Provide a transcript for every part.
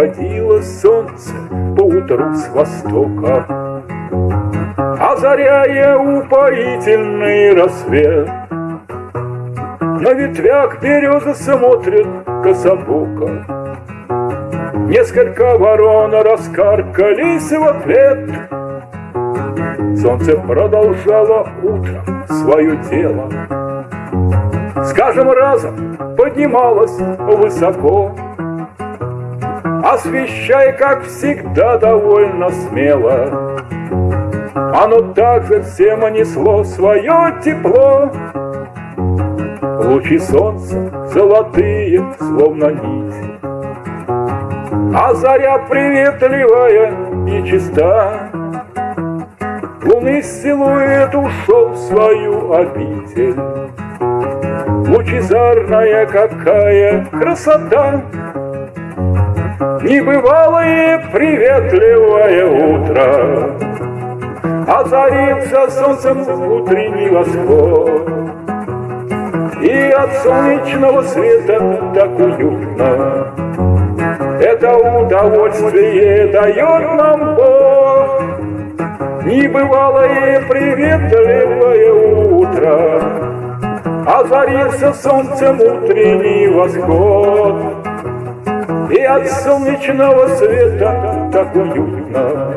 Выходило солнце по утру с востока, Озаряя упоительный рассвет. На ветвях березы смотрят кособоко, Несколько ворон раскаркались в ответ. Солнце продолжало утром свое дело, С каждым разом поднималось высоко, Освещая, как всегда, довольно смело. Оно также всем несло свое тепло. Лучи солнца золотые, словно нити, А заря приветливая и чиста. Луны силуэт ушел в свою обитель. Лучезарная какая красота! Небывалое приветливое утро Озарится солнцем утренний восход И от солнечного света так уютно Это удовольствие дает нам Бог. Небывалое приветливое утро Озарился солнцем утренний восход. И от солнечного света так уютно.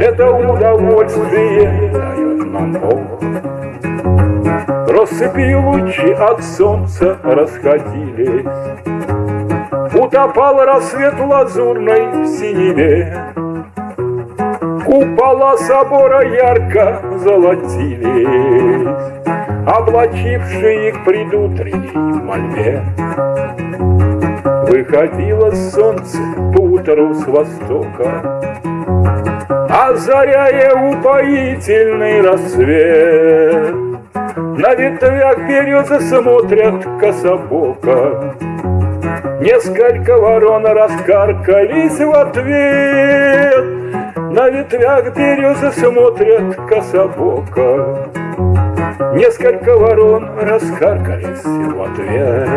Это удовольствие дает нам Бог. Россыпи лучи от солнца расходились Утопал рассвет лазурной в синеве Купола собора ярко золотились Облачившие их предутренней мольбе Выходило солнце по утру с востока, Озаряя упоительный рассвет. На ветвях березы смотрят кособоко, Несколько ворон раскаркались в ответ. На ветвях березы смотрят кособоко, Несколько ворон раскаркались в ответ.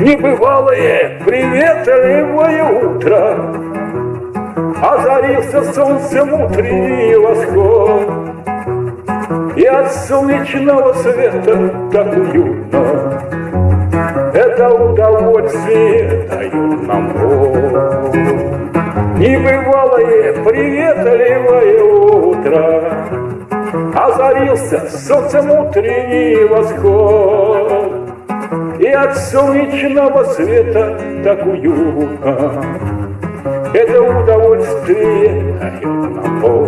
Небывалое приветливое утро Озарился солнцем утренний восход И от солнечного света так уютно Это удовольствие дают нам Бог. Небывалое приветливое утро. Озарился солнцем утренний восход. И от солнечного света так уютно Это удовольствие дает нам Бог.